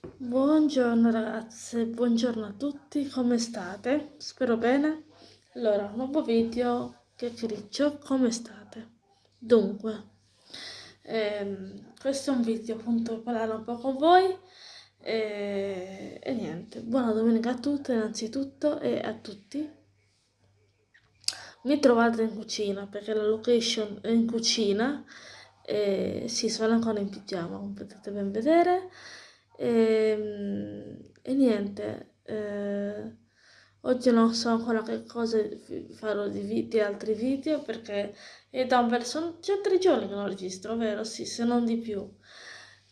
Buongiorno ragazze, buongiorno a tutti, come state? Spero bene. Allora, nuovo video, che criccio, come state? Dunque, ehm, questo è un video appunto per parlare un po' con voi e, e niente, buona domenica a tutte innanzitutto e a tutti. Mi trovate in cucina perché la location è in cucina e sì, sono ancora in pigiama, come potete ben vedere. E, ehm, e niente, eh, oggi non so ancora che cosa farò di, di altri video perché è da un verso, sono già tre giorni che non registro, vero? Sì, se non di più.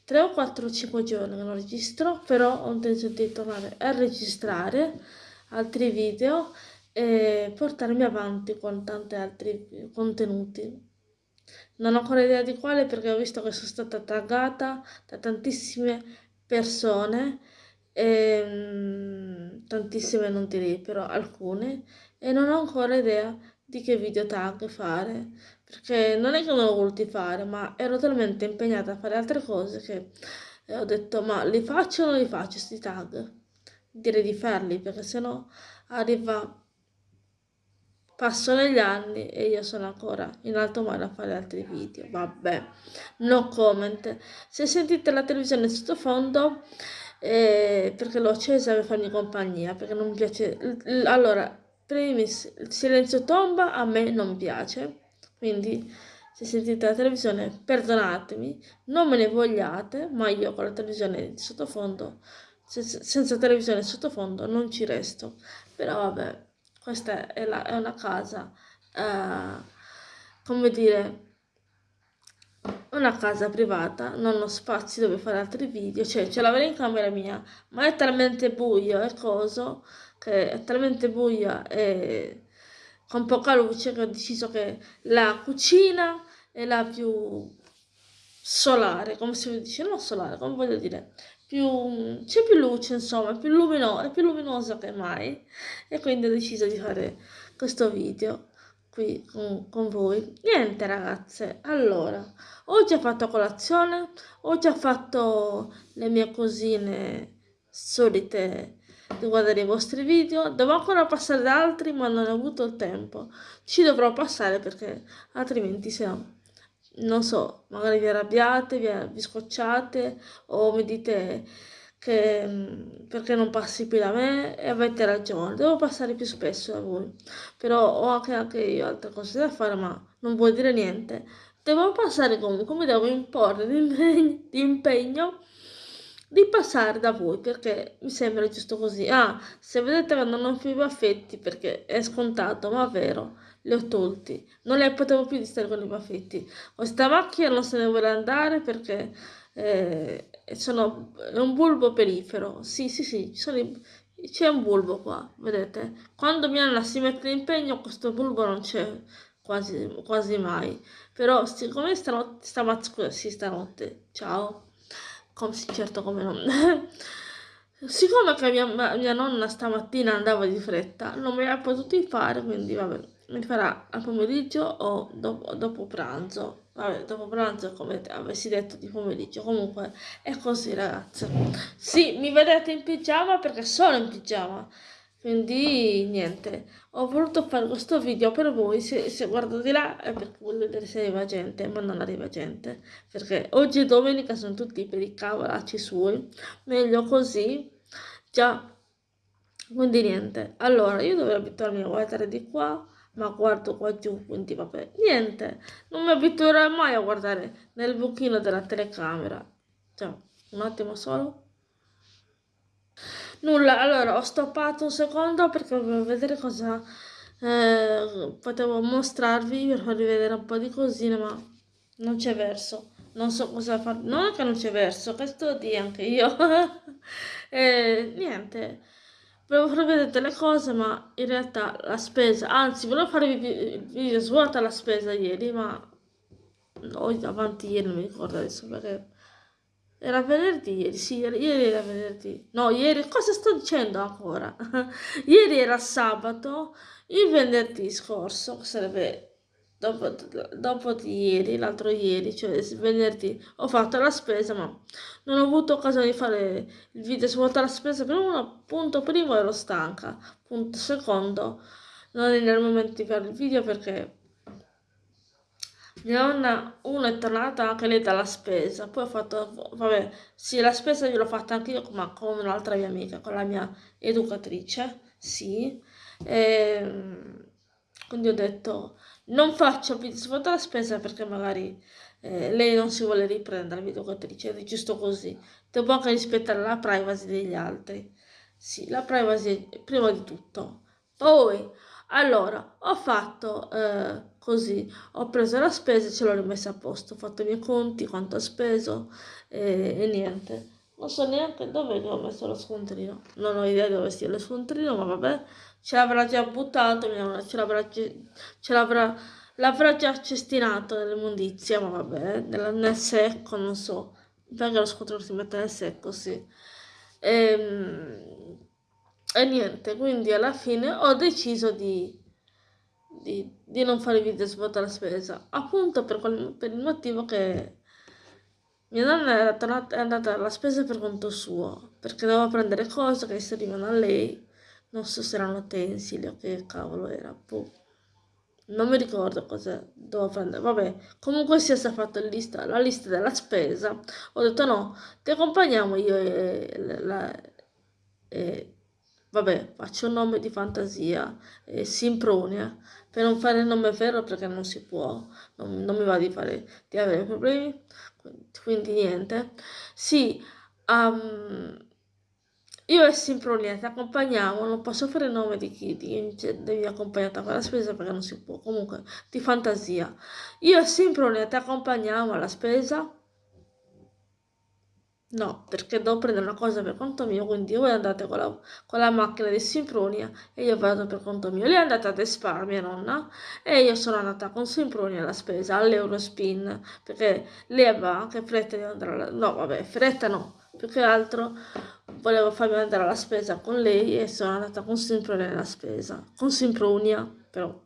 3 o 4 o 5 giorni che non registro, però ho intenzione di tornare a registrare altri video e portarmi avanti con tanti altri contenuti. Non ho ancora idea di quale perché ho visto che sono stata taggata da tantissime persone, ehm, tantissime non direi, però alcune, e non ho ancora idea di che video tag fare, perché non è che non l'ho voluti fare, ma ero talmente impegnata a fare altre cose che ho detto ma li faccio o non li faccio questi tag? Direi di farli, perché sennò arriva Passano gli anni e io sono ancora in alto mare a fare altri video. Vabbè, no comment. Se sentite la televisione sottofondo, eh, perché l'ho accesa per farmi compagnia, perché non mi piace... Allora, primis, il silenzio tomba a me non piace, quindi se sentite la televisione perdonatemi, non me ne vogliate, ma io con la televisione sottofondo, senza televisione sottofondo non ci resto. Però vabbè, questa è, la, è una casa, eh, come dire, una casa privata, non ho spazi dove fare altri video, cioè ce l'avrei in camera mia, ma è talmente buio e coso, che è talmente buia e con poca luce che ho deciso che la cucina è la più solare, come si dice, non solare, come voglio dire, più, c'è più luce, insomma, più, lumino, è più luminosa che mai. E quindi ho deciso di fare questo video qui con, con voi. Niente ragazze, allora, ho già fatto colazione, ho già fatto le mie cosine solite di guardare i vostri video, devo ancora passare da altri ma non ho avuto il tempo, ci dovrò passare perché altrimenti se non so, magari vi arrabbiate, vi, vi scocciate o mi dite che mm, perché non passi più da me e avete ragione, devo passare più spesso da voi, però ho anche, anche io altre cose da fare ma non vuol dire niente, devo passare comunque, mi devo imporre di impegno di passare da voi perché mi sembra giusto così. Ah, se vedete che non più baffetti perché è scontato, ma è vero, li ho tolti. Non le potevo più di stare con i baffetti. Questa macchina non se ne vuole andare perché eh, sono, è un bulbo perifero. Sì, sì, sì, c'è un bulbo qua, vedete? Quando mia nonna si mette in impegno questo bulbo non c'è quasi, quasi mai. Però siccome stanotte, stamattina, sì, stanotte, ciao come, certo come non. Siccome che mia, mia, nonna stamattina andava di fretta, non me l'ha potuto fare, quindi vabbè, mi farà al pomeriggio o dopo, dopo pranzo. Vabbè, dopo pranzo come avessi detto di pomeriggio. Comunque è così ragazze. Sì, mi vedete in pigiama perché sono in pigiama. Quindi niente. Ho voluto fare questo video per voi se, se guardo di là è perché voglio vedere se arriva gente ma non arriva gente. Perché oggi è domenica sono tutti per i cavolacci suoi. Meglio così. Già. Quindi niente. Allora io dovrei abituarmi a guardare di qua ma guardo qua giù quindi vabbè niente non mi abituerò mai a guardare nel buchino della telecamera ciao un attimo solo Nulla, allora ho stoppato un secondo perché volevo vedere cosa eh, potevo mostrarvi per farvi vedere un po' di cosine, ma non c'è verso. Non so cosa fare. Non è che non c'è verso, questo di anche io. e, niente. Volevo farvi vedere delle cose, ma in realtà la spesa, anzi, volevo farvi video svuota la spesa ieri, ma o avanti ieri, non mi ricordo adesso perché era venerdì ieri, sì, ieri era venerdì. No, ieri, cosa sto dicendo ancora? ieri era sabato, il venerdì scorso, sarebbe dopo, dopo di ieri, l'altro ieri, cioè venerdì, ho fatto la spesa, ma non ho avuto occasione di fare il video su la spesa per uno, punto primo ero stanca, punto secondo non è nel momento di fare il video perché mia nonna, uno è tornata anche lei dalla spesa, poi ho fatto, vabbè, sì, la spesa gliel'ho fatta anche io, ma con un'altra mia amica, con la mia educatrice, sì, e, ehm, quindi ho detto, non faccio su la spesa perché magari eh, lei non si vuole riprendere la educatrice, è giusto così, devo anche rispettare la privacy degli altri, sì, la privacy prima di tutto, poi, allora, ho fatto... Eh, così ho preso la spesa e ce l'ho rimessa a posto. Ho fatto i miei conti quanto ho speso e, e niente. Non so neanche dove ho messo lo scontrino. Non ho idea dove sia lo scontrino ma vabbè ce l'avrà già buttato ce l'avrà ce l'avrà l'avrà già cestinato nell'immondizia ma vabbè nel, secco non so. Perché lo scontrino si mette nel secco sì. E, ehm, e niente quindi alla fine ho deciso di di, di non fare video su la spesa, appunto per, quel, per il motivo che mia nonna è andata alla spesa per conto suo, perché doveva prendere cose che servivano a lei, non so se erano utensili o che cavolo era, boh. Non mi ricordo cosa dovevo prendere, vabbè, comunque sia stata fatta la lista, la lista della spesa, ho detto no, ti accompagniamo io e, la, e vabbè, faccio un nome di fantasia, e Simpronia, per non fare il nome vero perché non si può, non, non mi va di, fare, di avere problemi, quindi niente. Sì, um, io e Simpronia ti accompagniamo, non posso fare il nome di chi, devi accompagnare a fare la spesa perché non si può, comunque, di fantasia. Io e Simpronia ti accompagniamo alla spesa, No, perché devo prendere una cosa per conto mio, quindi voi andate con la, con la macchina di Simpronia e io vado per conto mio. Lei è andata ad Espar, mia nonna, e io sono andata con Simpronia alla spesa, all'Eurospin, perché lei aveva anche fretta di andare alla... No, vabbè, fretta no, più che altro volevo farmi andare alla spesa con lei e sono andata con Simpronia alla spesa, con Simpronia, però.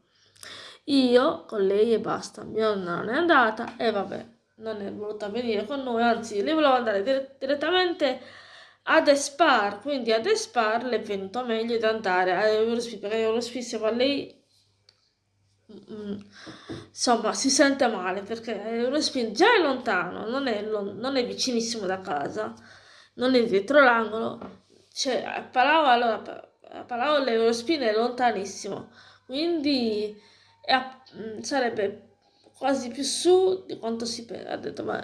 Io con lei e basta, mia nonna non è andata e vabbè non è voluta venire con noi, anzi lei voleva andare dire direttamente ad Espar, quindi ad Espar le è venuto meglio di andare a Eurospin, perché Eurospin siamo a lei mm, insomma si sente male perché Eurospin già è lontano, non è, non è vicinissimo da casa, non è dietro l'angolo, cioè a Palau, allora, a Palau l'Eurospin è lontanissimo, quindi è a, mm, sarebbe quasi più su di quanto si pensa. Ha detto, ma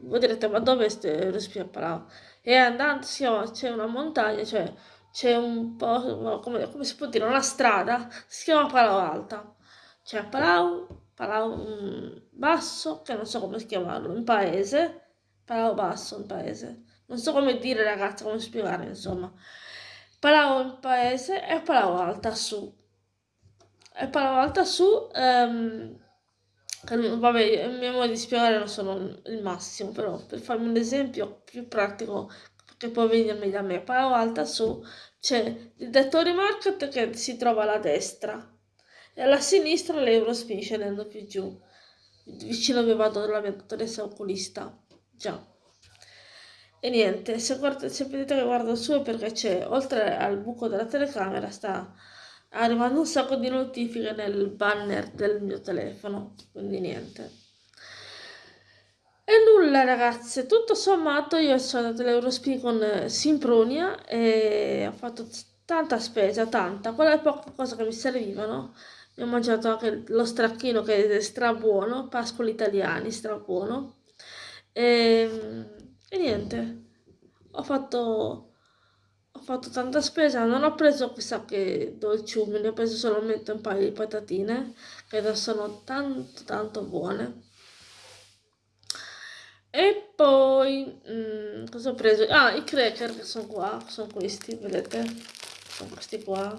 voi direte, ma dove è Respiro Palau? E andando, sì, c'è una montagna, cioè c'è un po', come, come, si può dire, una strada, si chiama Palau Alta. C'è Palau, Palau um, Basso, che non so come chiamarlo, un paese, Palau Basso, un paese. Non so come dire ragazzi, come spiegare, insomma. Palau un paese e Palau Alta su. E Palau Alta su... Um, Vabbè, mio modo di spiegare non sono il massimo, però per farmi un esempio più pratico che può venirmi da me, Palo Alta su c'è il Dettori Market che si trova alla destra e alla sinistra l'Eurospin scendendo più giù, vicino dove vado la mia dottoressa oculista, già. E niente, se, guarda, se vedete che guardo su è perché c'è, oltre al buco della telecamera, sta arrivando un sacco di notifiche nel banner del mio telefono, quindi niente. E nulla ragazze, tutto sommato io sono andato all'Eurospin con eh, Simpronia e ho fatto tanta spesa, tanta, quelle poche cose che mi servivano. Mi ho mangiato anche lo stracchino che è stra buono, pascoli italiani, stra buono. E, ehm, e niente, ho fatto ho fatto tanta spesa, non ho preso chissà che dolciumi, ne ho preso solamente un paio di patatine che sono tanto tanto buone. E poi, mm, cosa ho preso? Ah, i cracker che sono qua, sono questi, vedete? Sono questi qua.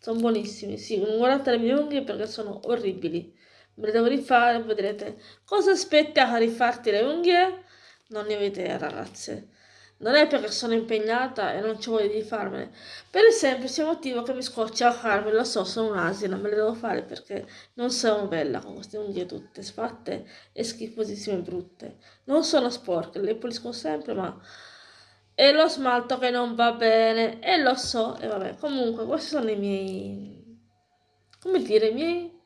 Sono buonissimi, sì, non guardate le mie unghie perché sono orribili. Me le devo rifare, vedrete. Cosa aspetti a rifarti le unghie? Non ne ho idea, ragazze non è perché sono impegnata e non ci voglio di farmene, per il semplice motivo che mi scoccia farmi, lo so, sono un'asina, me le devo fare perché non sono bella con queste unghie tutte sfatte e schifosissime e brutte. Non sono sporche, le pulisco sempre, ma... E lo smalto che non va bene, e lo so, e vabbè, comunque questi sono i miei... come dire, i miei...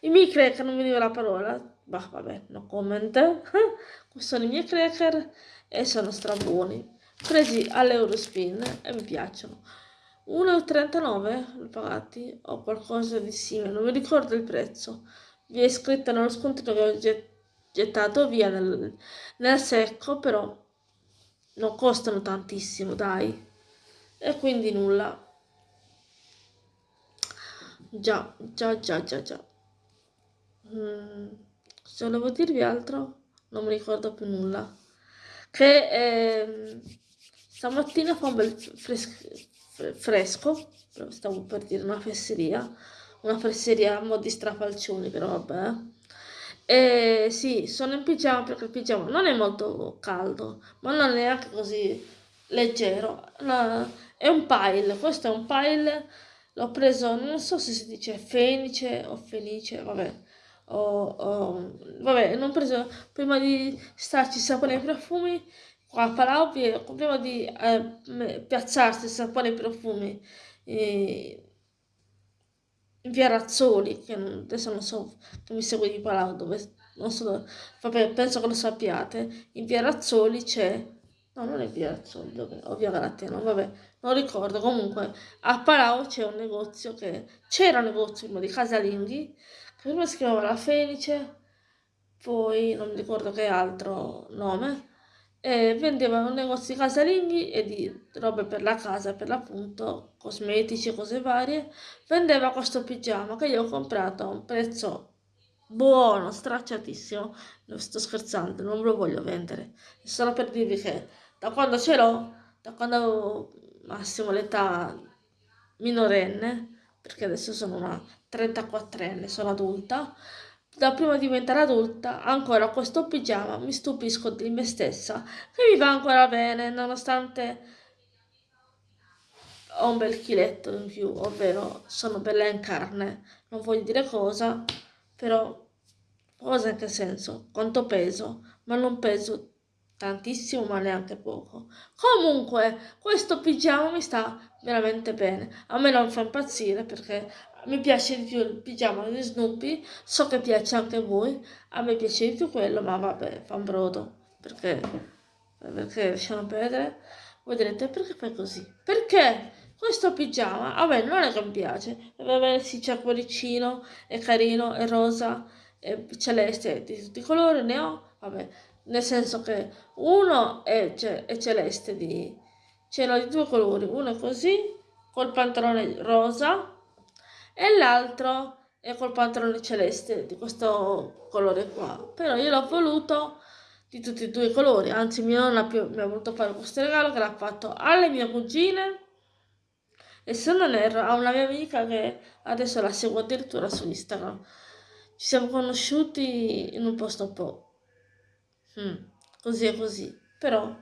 I miei cracker, non mi dico la parola, bah vabbè, no comment. sono i miei cracker e sono strabuoni presi all'Eurospin e mi piacciono. 1,39 l'ho pagati o qualcosa di simile non mi ricordo il prezzo. Vi è scritto nello scontrino che ho gettato via nel, nel secco però non costano tantissimo dai. E quindi nulla. Già già già già già. Mm, se volevo dirvi altro non mi ricordo più nulla che eh, stamattina fa un bel fresco, fresco, stavo per dire una fesseria, una fesseria a mo' di strafalcioni, però vabbè. E sì, sono in pigiama perché il pigiama non è molto caldo, ma non è neanche così leggero. No, è un pile, questo è un pile, l'ho preso, non so se si dice fenice o fenice, vabbè. O, o, vabbè, non ho preso prima di starci sapone e profumi qua a Palau prima di eh, piazzarsi sapone e profumi in via Razzoli che adesso non so che mi segue di Palau dove non so vabbè penso che lo sappiate in via Razzoli c'è no non è via Razzoli dove o via Galateno vabbè non ricordo comunque a Palau c'è un negozio che c'era un negozio prima di casalinghi prima chiamava La Fenice poi non mi ricordo che altro nome e vendeva un negozio di casalinghi e di robe per la casa, per l'appunto, cosmetici, cose varie. Vendeva questo pigiama che io ho comprato a un prezzo buono, stracciatissimo. Non sto scherzando, non lo voglio vendere. Solo per dirvi che da quando ce l'ho, da quando avevo massimo l'età minorenne, perché adesso sono una 34enne, sono adulta, da prima di diventare adulta, ancora questo pigiama mi stupisco di me stessa, che mi va ancora bene, nonostante ho un bel chiletto in più, ovvero sono bella in carne. Non voglio dire cosa, però cosa in che senso? Quanto peso? Ma non peso tantissimo ma neanche poco comunque questo pigiama mi sta veramente bene a me non fa impazzire perché mi piace di più il pigiama di Snoopy. So che piace anche a voi. A me piace di più quello ma vabbè fa un brodo. Perché? Perché lasciano perdere. Voi direte perché fai così? Perché questo pigiama me non è che mi piace. Va bene sì c'è cuoricino è carino è rosa è celeste di tutti i colori ne ho vabbè. Nel senso che uno è, è celeste di ce di due colori. Uno è così col pantalone rosa e l'altro è col pantalone celeste di questo colore qua. Però io l'ho voluto di tutti e due i colori. Anzi mia nonna più, mi ha voluto fare questo regalo che l'ha fatto alle mie cugine. E se non erro a una mia amica che adesso la seguo addirittura su Instagram. Ci siamo conosciuti in un posto un po' Mm, così e così. Però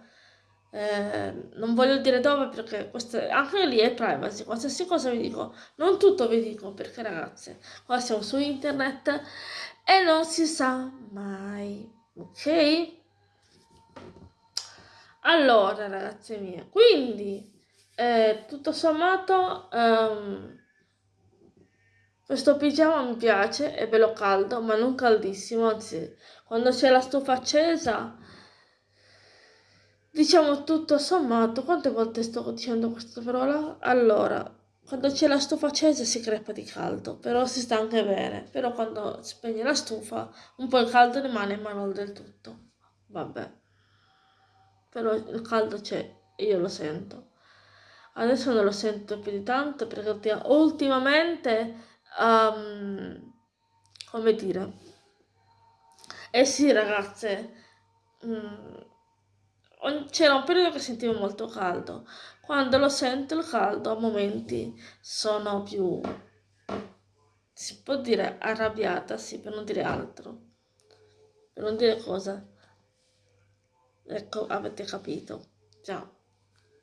eh, non voglio dire dove perché questo, anche lì è privacy. Qualsiasi cosa vi dico, non tutto vi dico perché ragazze, qua siamo su internet e non si sa mai. Ok? Allora, ragazze mie, quindi eh, tutto sommato. Um, questo pigiama mi piace, è bello caldo, ma non caldissimo, anzi, quando c'è la stufa accesa, diciamo tutto sommato, quante volte sto dicendo questa parola? Allora, quando c'è la stufa accesa si crepa di caldo, però si sta anche bene, però quando spegne la stufa un po' il caldo rimane ma non del tutto, vabbè, però il caldo c'è io lo sento. Adesso non lo sento più di tanto perché ultimamente um, come dire eh sì ragazze mm, c'era un periodo che sentivo molto caldo. Quando lo sento il caldo a momenti sono più si può dire arrabbiata sì per non dire altro. Per non dire cosa. Ecco avete capito. Già,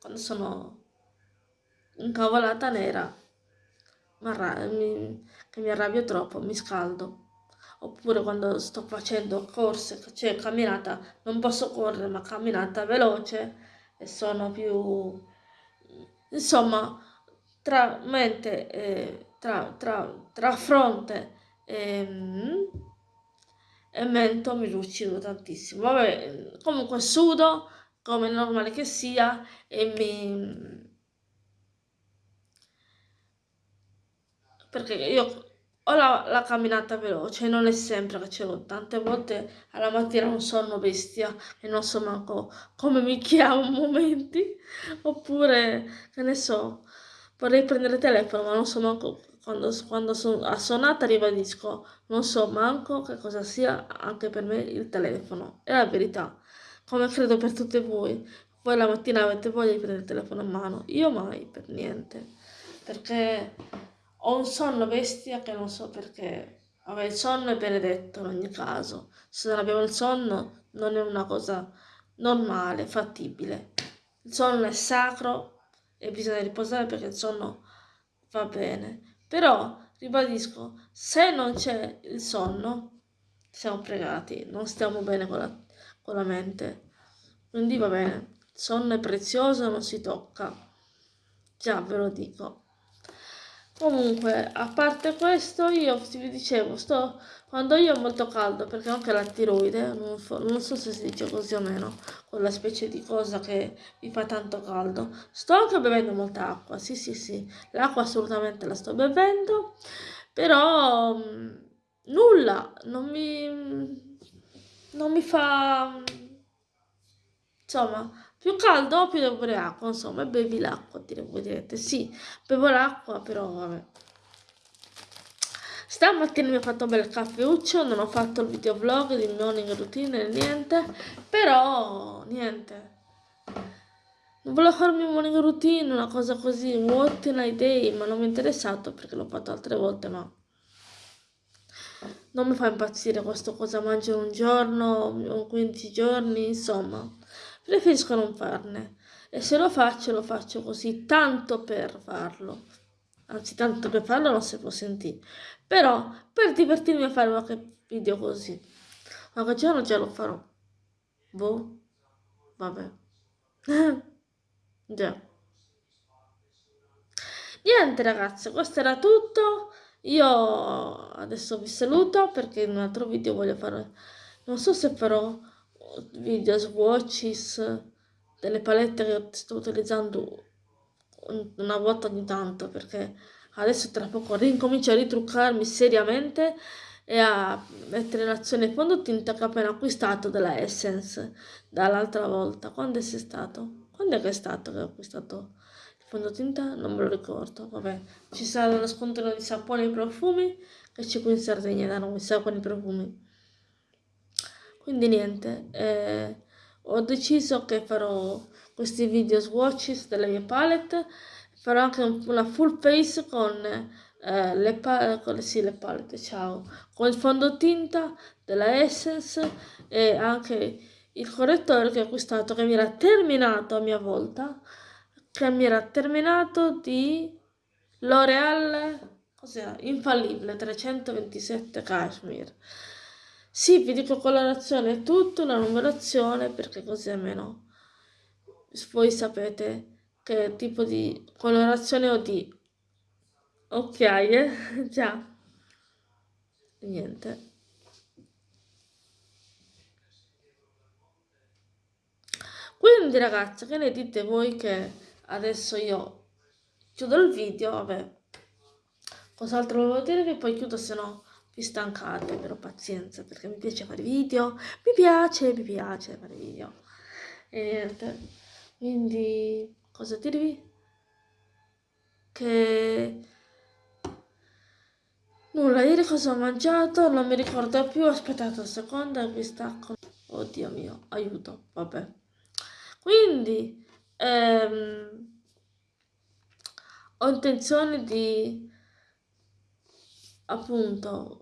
quando sono incavolata nera, mi, che mi arrabbio troppo, mi scaldo. Oppure quando sto facendo corse, cioè camminata, non posso correre, ma camminata veloce e sono più... Insomma, tra mente, eh, tra, tra, tra fronte e, mm, e mento mi lucido tantissimo. Vabbè, comunque sudo come normale che sia e mi perché io ho la, la camminata veloce, non è sempre che ce l'ho, tante volte alla mattina non sono bestia e non so manco come mi chiamo a momenti, oppure, che ne so, vorrei prendere il telefono ma non so manco quando, quando sono assonata ribadisco, non so manco che cosa sia anche per me il telefono, è la verità, come credo per tutte voi, voi la mattina avete voglia di prendere il telefono in mano, io mai, per niente, perché ho un sonno bestia che non so perché. Vabbè, il sonno è benedetto in ogni caso. Se non abbiamo il sonno non è una cosa normale, fattibile. Il sonno è sacro e bisogna riposare perché il sonno va bene. Però, ribadisco, se non c'è il sonno, siamo pregati, non stiamo bene con la, con la mente. Quindi va bene, il sonno è prezioso, non si tocca. Già, ve lo dico. Comunque, a parte questo, io vi dicevo, sto, quando io ho molto caldo, perché anche la tiroide, non, non so se si dice così o meno, quella specie di cosa che mi fa tanto caldo, sto anche bevendo molta acqua, sì sì sì, l'acqua assolutamente la sto bevendo, però mh, mm, nulla, non mi, non mi fa, insomma, più caldo più devo bere acqua, insomma, bevi l'acqua, direte. Sì, bevo l'acqua, però vabbè. Stamattina mi ho fatto un bel caffeuccio, non ho fatto il videovlog di morning routine, niente, però niente. Non volevo farmi un morning routine, una cosa così, what in a day, ma non mi è interessato perché l'ho fatto altre volte, ma non mi fa impazzire questo cosa mangio un giorno, 15 giorni, insomma preferisco non farne. E se lo faccio, lo faccio così, tanto per farlo. Anzi, tanto per farlo non si può sentire. Però, per divertirmi a fare qualche video così. Qualche giorno già lo farò. Boh. Vabbè. già. Niente ragazzi, questo era tutto. Io adesso vi saluto perché in un altro video voglio fare... Non so se farò video swatches delle palette che sto utilizzando una volta ogni tanto perché adesso tra poco rincomincio a ritruccarmi seriamente e a mettere in azione il fondotinta che ho appena acquistato della Essence dall'altra volta. Quando è stato? Quando è che è stato che ho acquistato il fondotinta? Non me lo ricordo. Vabbè, ci sarà uno scontrino di saponi e profumi che c'è qui in Sardegna da noi, saponi e profumi. Quindi niente, eh, ho deciso che farò questi video swatches delle mie palette, farò anche una full face con, eh, le, con sì, le palette, ciao, con il fondotinta della Essence e anche il correttore che ho acquistato che mi era terminato a mia volta, che mi era terminato di L'Oreal, cos'era? Infallibile 327 Cashmere. Sì, vi dico colorazione è tutto, la numerazione, perché così almeno voi sapete che tipo di colorazione ho di occhiaie, già, niente. Quindi ragazzi, che ne dite voi che adesso io chiudo il video, vabbè, cos'altro volevo dirvi, poi chiudo se no vi stancate, però pazienza, perché mi piace fare video, mi piace, mi piace fare video. E niente, quindi cosa dirvi? Che nulla, ieri cosa ho mangiato, non mi ricordo più, aspettate un secondo e vi stacco. Oddio mio, aiuto, vabbè. Quindi, ehm, ho intenzione di appunto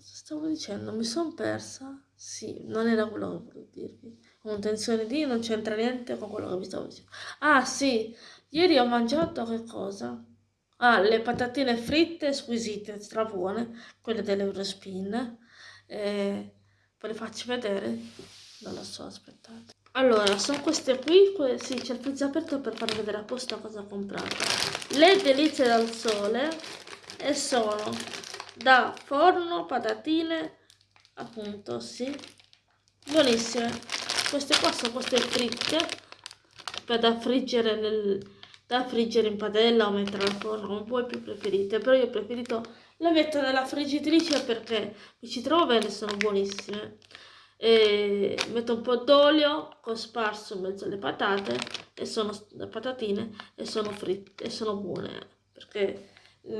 stavo dicendo, mi sono persa? Sì, non era quello che volevo dirvi. con tensione D non c'entra niente con quello che vi stavo dicendo. Ah sì, ieri ho mangiato che cosa? Ah, le patatine fritte squisite, strabuone, quelle dell'Eurospin. Eh, ve le faccio vedere? Non lo so, aspettate. Allora, sono queste qui, que sì, c'è il pezzo aperto per farvi vedere apposta cosa ho comprato. Le delizie dal sole e sono da forno patatine, appunto, sì, buonissime. Queste qua sono queste fritte per da friggere nel, da friggere in padella o mettere al forno, come voi più preferite, però io ho preferito la metto nella friggitrice perché mi ci trovo bene, sono buonissime e metto un po' d'olio cosparso in mezzo alle patate e sono le patatine e sono fritte e sono buone perché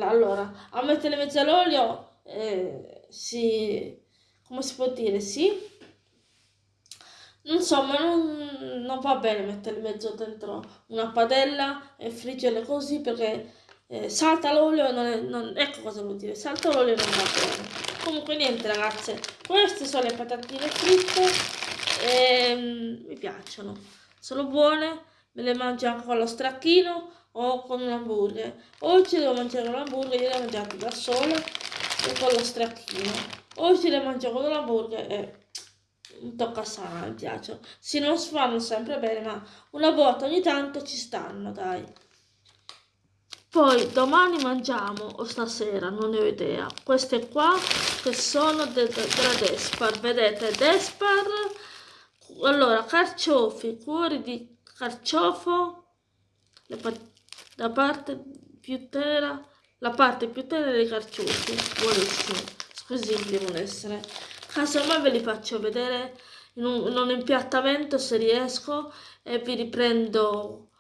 allora a mettere in mezzo all'olio eh, si come si può dire sì non so ma non, non va bene mettere in mezzo dentro una padella e friggerle così perché eh, salta l'olio e non, è, non ecco cosa vuol dire salta l'olio e non va bene. Comunque niente ragazze queste sono le patatine fritte e mm, mi piacciono sono buone me le mangio anche con lo stracchino o con un hamburger. Oggi devo mangiare un hamburger io le ho mangiate da sola e con lo stracchino. Oggi le mangio con l'hamburger e un tocca sana mi piacciono si non si fanno sempre bene ma una volta ogni tanto ci stanno dai. Poi domani mangiamo, o stasera, non ne ho idea, queste qua che sono de, de, della Despar, vedete, Despar, allora, carciofi, cuori di carciofo, la parte più tera, la parte più tenera dei carciofi, buonissimi, squisiti devono essere. Casomai ve li faccio vedere in un, in un impiattamento se riesco e vi riprendo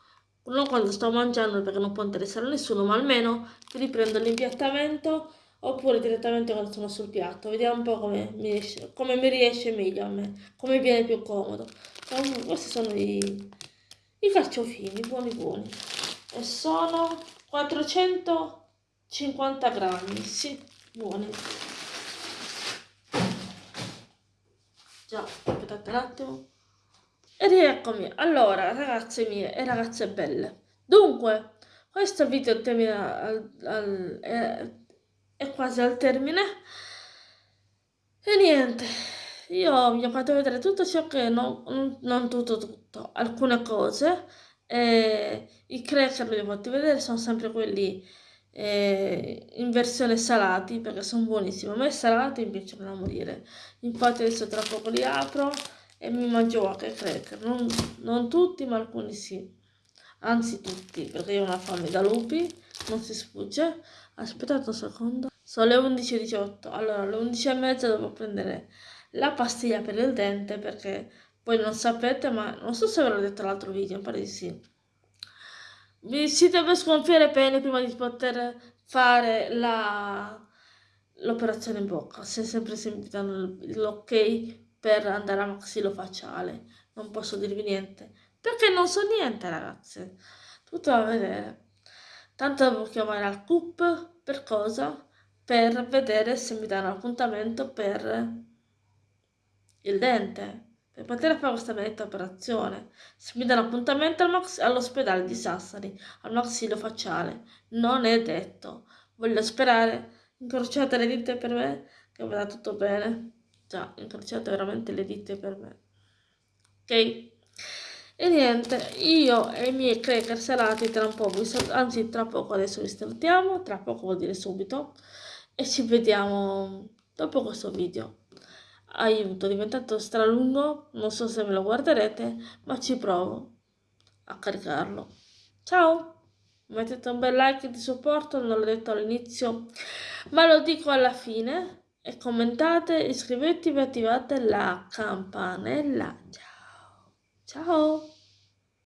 non quando sto mangiando perché non può interessare a nessuno, ma almeno riprendo l'impiattamento oppure direttamente quando sono sul piatto. Vediamo un po' come mi, riesce, come mi riesce meglio a me, come viene più comodo. Questi sono i, i carciofini, buoni buoni. E sono 450 grammi, sì, buoni. Già, aspettate un attimo. Ed eccomi, allora ragazze mie e ragazze belle. Dunque, questo video termina al, al, è, è, quasi al termine. E niente, io vi ho fatto vedere tutto ciò che non, non tutto tutto, alcune cose. E I cracker li fatti vedere, sono sempre quelli eh, in versione salati perché sono buonissimi. A me salati mi piacciono da morire. Infatti adesso tra poco li apro e mi mangio anche cracker, non, non tutti ma alcuni sì, anzi tutti, perché io ho una fame da lupi, non si sfugge. Aspettate un secondo, sono le 11.18, allora alle 11.30 devo prendere la pastiglia per il dente perché voi non sapete, ma non so se ve l'ho detto l'altro video, mi pare di sì. Vi si deve sgonfiare bene prima di poter fare l'operazione in bocca, se sempre si mi danno l'ok per andare a maxillofacciale. Non posso dirvi niente. Perché non so niente, ragazze. Tutto da vedere. Tanto devo chiamare al CUP per cosa? Per vedere se mi danno appuntamento per il dente. Per poter fare questa benedetta operazione. Se mi danno appuntamento al all'ospedale di Sassari, al maxillofacciale. Non è detto. Voglio sperare. Incrociate le dita per me che vada tutto bene già incrociate veramente le dita per me ok e niente io e i miei cracker salati tra un po' anzi tra poco adesso vi salutiamo tra poco vuol dire subito e ci vediamo dopo questo video aiuto è diventato stralungo non so se me lo guarderete ma ci provo a caricarlo ciao mettete un bel like di supporto non l'ho detto all'inizio ma lo dico alla fine e commentate, iscrivetevi attivate la campanella. Ciao! Ciao!